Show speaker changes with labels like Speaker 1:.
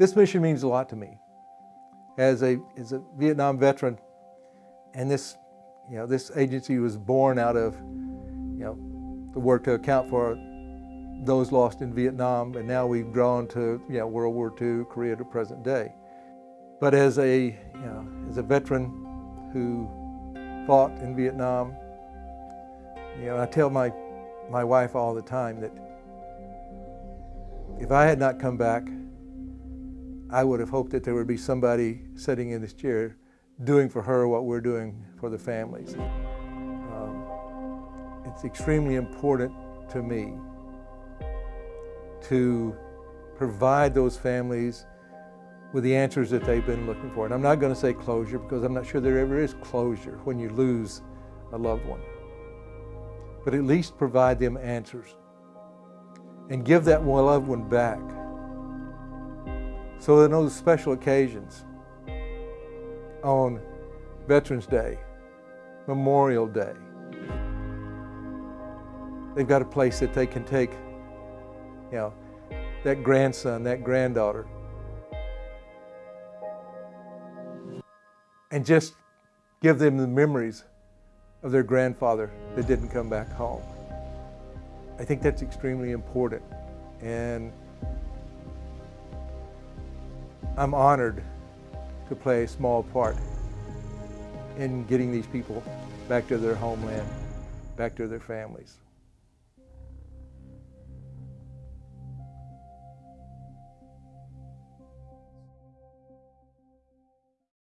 Speaker 1: This mission means a lot to me. As a, as a Vietnam veteran, and this, you know, this agency was born out of, you know, the work to account for those lost in Vietnam, and now we've grown to, you know, World War II, Korea to present day. But as a, you know, as a veteran who fought in Vietnam, you know, I tell my, my wife all the time that if I had not come back, I would have hoped that there would be somebody sitting in this chair doing for her what we're doing for the families. Um, it's extremely important to me to provide those families with the answers that they've been looking for. And I'm not going to say closure because I'm not sure there ever is closure when you lose a loved one. But at least provide them answers and give that loved one back so on those special occasions, on Veterans Day, Memorial Day, they've got a place that they can take, you know, that grandson, that granddaughter, and just give them the memories of their grandfather that didn't come back home. I think that's extremely important. And I'm honored to play a small part in getting these people back to their homeland, back to their families.